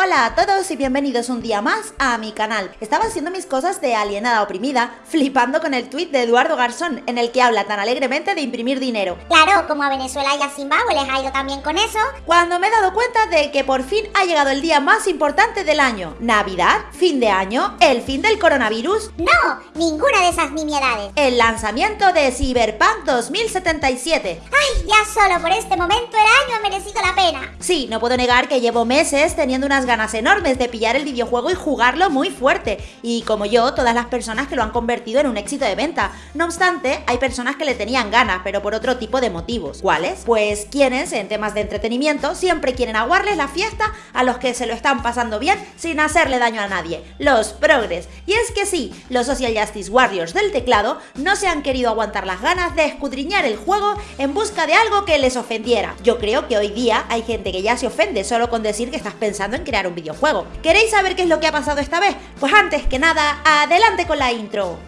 Hola a todos y bienvenidos un día más a mi canal. Estaba haciendo mis cosas de alienada oprimida, flipando con el tuit de Eduardo Garzón, en el que habla tan alegremente de imprimir dinero. Claro, como a Venezuela y a Zimbabue les ha ido también con eso. Cuando me he dado cuenta de que por fin ha llegado el día más importante del año. Navidad, fin de año, el fin del coronavirus. No, ninguna de esas nimiedades. El lanzamiento de Cyberpunk 2077. Ay, ya solo por este momento el año ha merecido la pena. Sí, no puedo negar que llevo meses teniendo unas ganas enormes de pillar el videojuego y jugarlo muy fuerte, y como yo, todas las personas que lo han convertido en un éxito de venta. No obstante, hay personas que le tenían ganas, pero por otro tipo de motivos. ¿Cuáles? Pues quienes, en temas de entretenimiento, siempre quieren aguarles la fiesta a los que se lo están pasando bien sin hacerle daño a nadie. Los progres. Y es que sí, los Social Justice Warriors del teclado no se han querido aguantar las ganas de escudriñar el juego en busca de algo que les ofendiera. Yo creo que hoy día hay gente que ya se ofende solo con decir que estás pensando en crear un videojuego juego. ¿Queréis saber qué es lo que ha pasado esta vez? Pues antes que nada, adelante con la intro.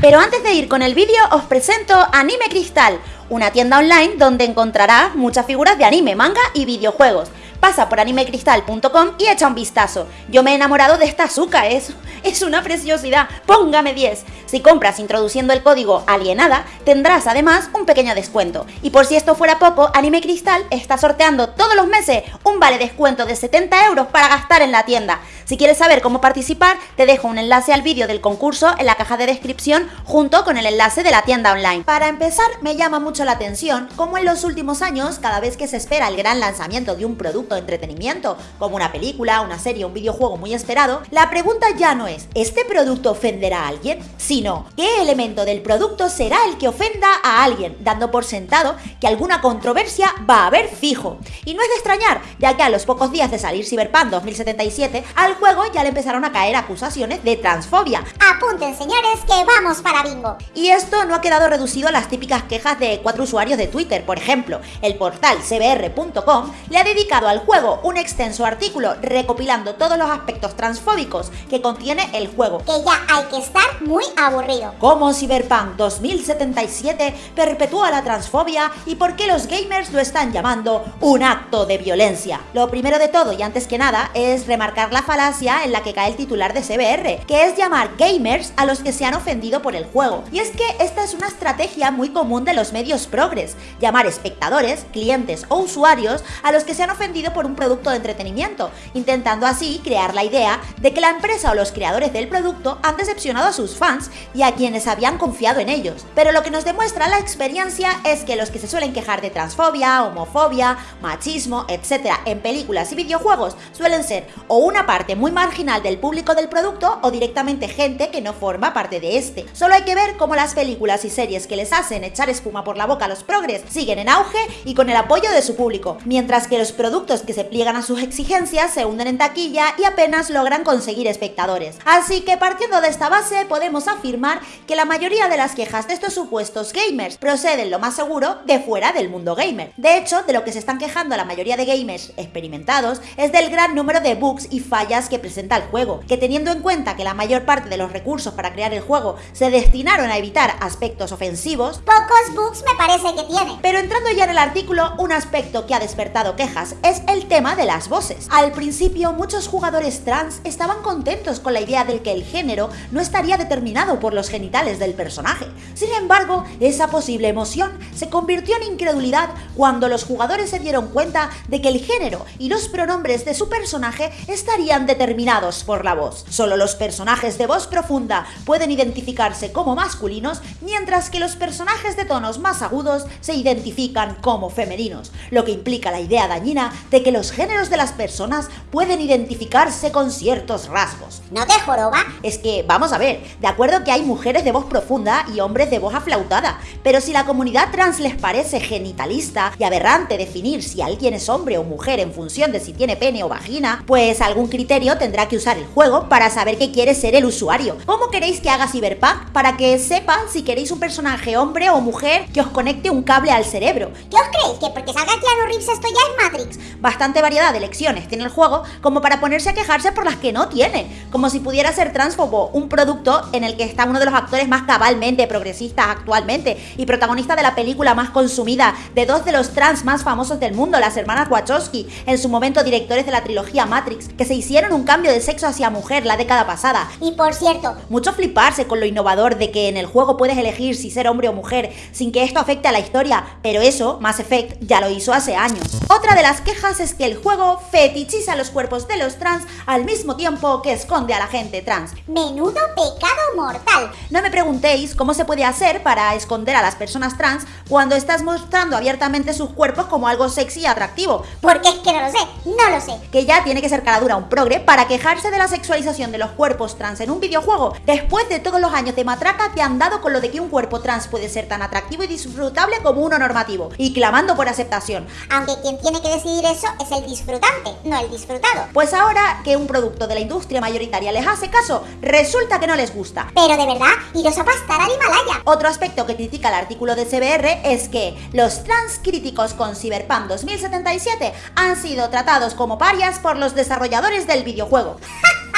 Pero antes de ir con el vídeo, os presento Anime Cristal, una tienda online donde encontrarás muchas figuras de anime, manga y videojuegos. Pasa por animecristal.com y echa un vistazo. Yo me he enamorado de esta azúcar, es, es una preciosidad. Póngame 10. Si compras introduciendo el código alienada, tendrás además un pequeño descuento. Y por si esto fuera poco, Anime Cristal está sorteando todos los meses un vale descuento de 70 euros para gastar en la tienda. Si quieres saber cómo participar, te dejo un enlace al vídeo del concurso en la caja de descripción junto con el enlace de la tienda online. Para empezar, me llama mucho la atención cómo en los últimos años, cada vez que se espera el gran lanzamiento de un producto de entretenimiento, como una película, una serie, un videojuego muy esperado, la pregunta ya no es, ¿este producto ofenderá a alguien? Sino, ¿qué elemento del producto será el que ofenda a alguien? Dando por sentado que alguna controversia va a haber fijo. Y no es de extrañar, ya que a los pocos días de salir Cyberpunk 2077, al juego ya le empezaron a caer acusaciones de transfobia. Apunten señores que vamos para bingo. Y esto no ha quedado reducido a las típicas quejas de cuatro usuarios de Twitter, por ejemplo, el portal cbr.com le ha dedicado al juego un extenso artículo recopilando todos los aspectos transfóbicos que contiene el juego. Que ya hay que estar muy aburrido. Cómo Cyberpunk 2077 perpetúa la transfobia y por qué los gamers lo están llamando un acto de violencia. Lo primero de todo y antes que nada es remarcar la falacia en la que cae el titular de CBR, que es llamar gamers a los que se han ofendido por el juego. Y es que esta es una estrategia muy común de los medios progres, llamar espectadores, clientes o usuarios a los que se han ofendido por un producto de entretenimiento, intentando así crear la idea de que la empresa o los creadores del producto han decepcionado a sus fans y a quienes habían confiado en ellos. Pero lo que nos demuestra la experiencia es que los que se suelen quejar de transfobia, homofobia, machismo, etc. en películas y videojuegos suelen ser o una parte muy marginal del público del producto o directamente gente que no forma parte de este. Solo hay que ver cómo las películas y series que les hacen echar espuma por la boca a los progres siguen en auge y con el apoyo de su público, mientras que los productos que se pliegan a sus exigencias se hunden en taquilla y apenas logran conseguir espectadores. Así que partiendo de esta base podemos afirmar que la mayoría de las quejas de estos supuestos gamers proceden lo más seguro de fuera del mundo gamer. De hecho, de lo que se están quejando la mayoría de gamers experimentados es del gran número de bugs y fallas que presenta el juego, que teniendo en cuenta que la mayor parte de los recursos para crear el juego se destinaron a evitar aspectos ofensivos, pocos bugs me parece que tiene. Pero entrando ya en el artículo, un aspecto que ha despertado quejas es el tema de las voces. Al principio, muchos jugadores trans estaban contentos con la idea de que el género no estaría determinado por los genitales del personaje. Sin embargo, esa posible emoción se convirtió en incredulidad cuando los jugadores se dieron cuenta de que el género y los pronombres de su personaje estarían determinados por la voz. Solo los personajes de voz profunda pueden identificarse como masculinos, mientras que los personajes de tonos más agudos se identifican como femeninos, lo que implica la idea dañina de que los géneros de las personas pueden identificarse con ciertos rasgos. ¿No te joroba? Es que, vamos a ver, de acuerdo que hay mujeres de voz profunda y hombres de voz aflautada, pero si la comunidad trans les parece genitalista y aberrante definir si alguien es hombre o mujer en función de si tiene pene o vagina, pues algún criterio tendrá que usar el juego para saber qué quiere ser el usuario. ¿Cómo queréis que haga Cyberpunk para que sepa si queréis un personaje hombre o mujer que os conecte un cable al cerebro? ¿Qué os creéis? ¿Que porque salga Keanu Reeves esto ya es Matrix? Bastante variedad de elecciones tiene el juego como para ponerse a quejarse por las que no tiene, como si pudiera ser transfobo un producto en el que está uno de los actores más cabalmente progresistas actualmente y protagonista de la película más consumida de dos de los trans más famosos del mundo, las hermanas Wachowski, en su momento directores de la trilogía Matrix, que se hicieron un cambio de sexo hacia mujer la década pasada. Y por cierto, mucho fliparse con lo innovador de que en el juego puedes elegir si ser hombre o mujer sin que esto afecte a la historia, pero eso, Mass Effect, ya lo hizo hace años. Otra de las quejas es que el juego fetichiza los cuerpos de los trans al mismo tiempo que esconde a la gente trans. Menudo pecado mortal. No me preguntéis cómo se puede hacer para esconder a las personas trans cuando estás mostrando abiertamente sus cuerpos como algo sexy y atractivo. Porque es que no lo sé, no lo sé. Que ya tiene que ser cara dura un progre para quejarse de la sexualización de los cuerpos trans en un videojuego. Después de todos los años de matraca te han dado con lo de que un cuerpo trans puede ser tan atractivo y disfrutable como uno normativo, y clamando por aceptación. Aunque quien tiene que decidir eso es el disfrutante, no el disfrutado. Pues ahora que un producto de la industria mayoritaria les hace caso, resulta que no les gusta. Pero de verdad, iros a pastar al Himalaya. Otro aspecto que critica el artículo de CBR es que los trans críticos con Cyberpunk 2077 han sido tratados como parias por los desarrolladores del videojuego.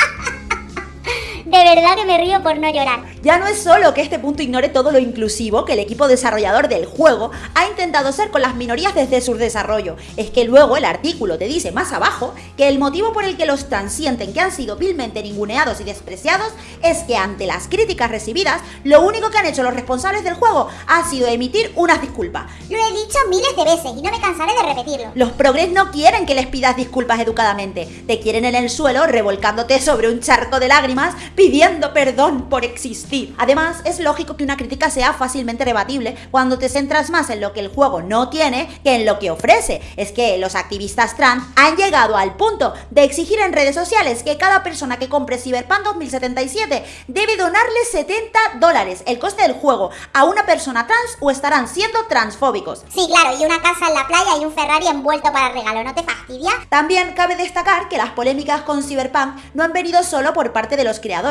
De verdad que me río por no llorar. Ya no es solo que este punto ignore todo lo inclusivo que el equipo desarrollador del juego ha intentado ser con las minorías desde su desarrollo, es que luego el artículo te dice más abajo que el motivo por el que los trans sienten que han sido vilmente ninguneados y despreciados es que ante las críticas recibidas, lo único que han hecho los responsables del juego ha sido emitir unas disculpas. Lo he dicho miles de veces y no me cansaré de repetirlo. Los progres no quieren que les pidas disculpas educadamente, te quieren en el suelo revolcándote sobre un charco de lágrimas pidiendo perdón por existir. Además, es lógico que una crítica sea fácilmente rebatible cuando te centras más en lo que el juego no tiene que en lo que ofrece. Es que los activistas trans han llegado al punto de exigir en redes sociales que cada persona que compre Cyberpunk 2077 debe donarle 70 dólares, el coste del juego, a una persona trans o estarán siendo transfóbicos. Sí, claro, y una casa en la playa y un Ferrari envuelto para regalo, ¿no te fastidia? También cabe destacar que las polémicas con Cyberpunk no han venido solo por parte de los creadores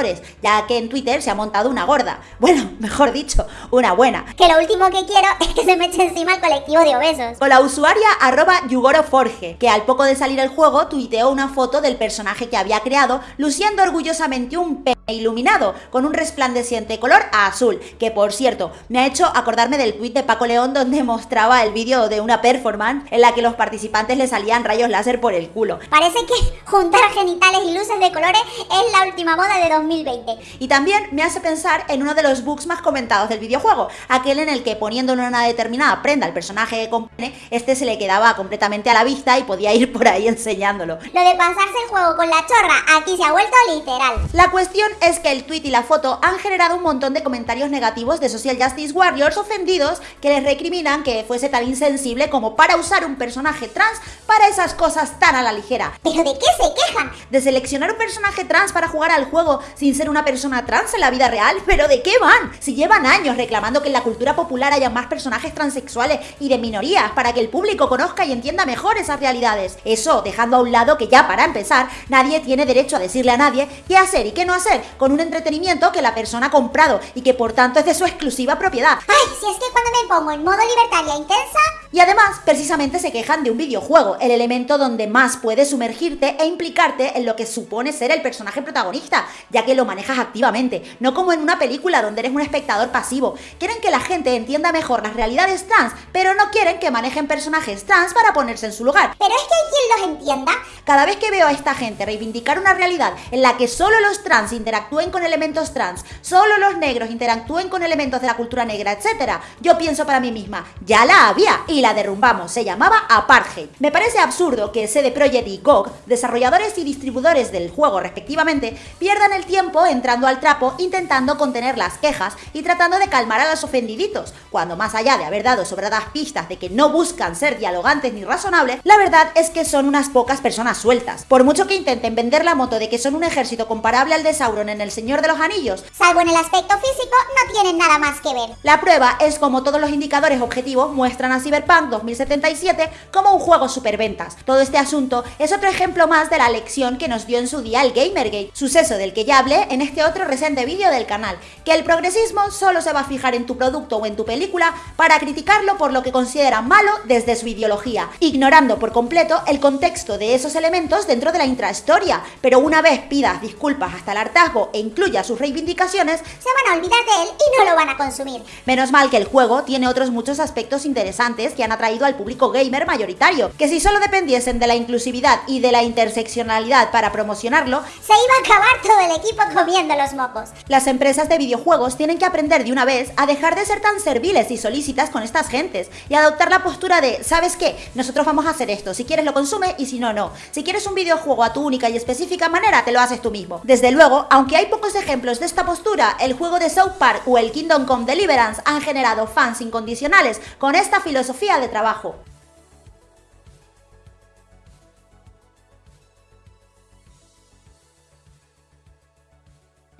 ya que en Twitter se ha montado una gorda. Bueno, mejor dicho, una buena. Que lo último que quiero es que se me eche encima el colectivo de obesos. Con la usuaria arroba yugoroforge, que al poco de salir el juego tuiteó una foto del personaje que había creado, luciendo orgullosamente un pene iluminado, con un resplandeciente color azul, que por cierto, me ha hecho acordarme del tweet de Paco León donde mostraba el vídeo de una performance en la que los participantes le salían rayos láser por el culo. Parece que juntar genitales y luces de colores es la última moda de 2000 y también me hace pensar en uno de los bugs más comentados del videojuego, aquel en el que poniéndole una determinada prenda al personaje que compone, este se le quedaba completamente a la vista y podía ir por ahí enseñándolo. Lo de pasarse el juego con la chorra aquí se ha vuelto literal. La cuestión es que el tweet y la foto han generado un montón de comentarios negativos de Social Justice Warriors ofendidos que les recriminan que fuese tan insensible como para usar un personaje trans para esas cosas tan a la ligera. ¿Pero de qué se quejan? De seleccionar un personaje trans para jugar al juego sin ser una persona trans en la vida real, pero ¿de qué van? Si llevan años reclamando que en la cultura popular haya más personajes transexuales y de minorías para que el público conozca y entienda mejor esas realidades. Eso dejando a un lado que ya para empezar, nadie tiene derecho a decirle a nadie qué hacer y qué no hacer con un entretenimiento que la persona ha comprado y que por tanto es de su exclusiva propiedad. Ay, si es que cuando me pongo en modo libertaria intensa... Y además, precisamente se quejan de un videojuego, el elemento donde más puedes sumergirte e implicarte en lo que supone ser el personaje protagonista, ya que lo manejas activamente, no como en una película donde eres un espectador pasivo. Quieren que la gente entienda mejor las realidades trans, pero no quieren que manejen personajes trans para ponerse en su lugar. Pero es que hay quien los entienda. Cada vez que veo a esta gente reivindicar una realidad en la que solo los trans interactúen con elementos trans, solo los negros interactúen con elementos de la cultura negra, etc., yo pienso para mí misma, ya la había y la derrumbamos, se llamaba Apartheid. Me parece absurdo que CD Projekt y GOG, desarrolladores y distribuidores del juego respectivamente, pierdan el tiempo entrando al trapo intentando contener las quejas y tratando de calmar a los ofendiditos, cuando más allá de haber dado sobradas pistas de que no buscan ser dialogantes ni razonables, la verdad es que son unas pocas personas sueltas. Por mucho que intenten vender la moto de que son un ejército comparable al de Sauron en El Señor de los Anillos, salvo en el aspecto físico, no tienen nada más que ver. La prueba es como todos los indicadores objetivos muestran a Cyberpunk 2077 2077 como un juego superventas. Todo este asunto es otro ejemplo más de la lección que nos dio en su día el Gamergate, suceso del que ya hablé en este otro reciente vídeo del canal, que el progresismo solo se va a fijar en tu producto o en tu película para criticarlo por lo que considera malo desde su ideología, ignorando por completo el contexto de esos elementos dentro de la intrahistoria, pero una vez pidas disculpas hasta el hartazgo e incluya sus reivindicaciones, se van a olvidar de él y no lo van a consumir. Menos mal que el juego tiene otros muchos aspectos interesantes que han atraído al público gamer mayoritario, que si solo dependiesen de la inclusividad y de la interseccionalidad para promocionarlo, se iba a acabar todo el equipo comiendo los mocos. Las empresas de videojuegos tienen que aprender de una vez a dejar de ser tan serviles y solícitas con estas gentes y adoptar la postura de, ¿sabes qué? Nosotros vamos a hacer esto, si quieres lo consume y si no, no. Si quieres un videojuego a tu única y específica manera, te lo haces tú mismo. Desde luego, aunque hay pocos ejemplos de esta postura, el juego de South Park o el Kingdom Come Deliverance han generado fans incondicionales con esta filosofía de trabajo.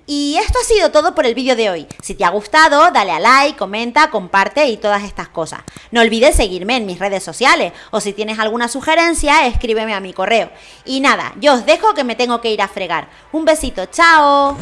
Y esto ha sido todo por el vídeo de hoy. Si te ha gustado, dale a like, comenta, comparte y todas estas cosas. No olvides seguirme en mis redes sociales o si tienes alguna sugerencia, escríbeme a mi correo. Y nada, yo os dejo que me tengo que ir a fregar. Un besito, chao.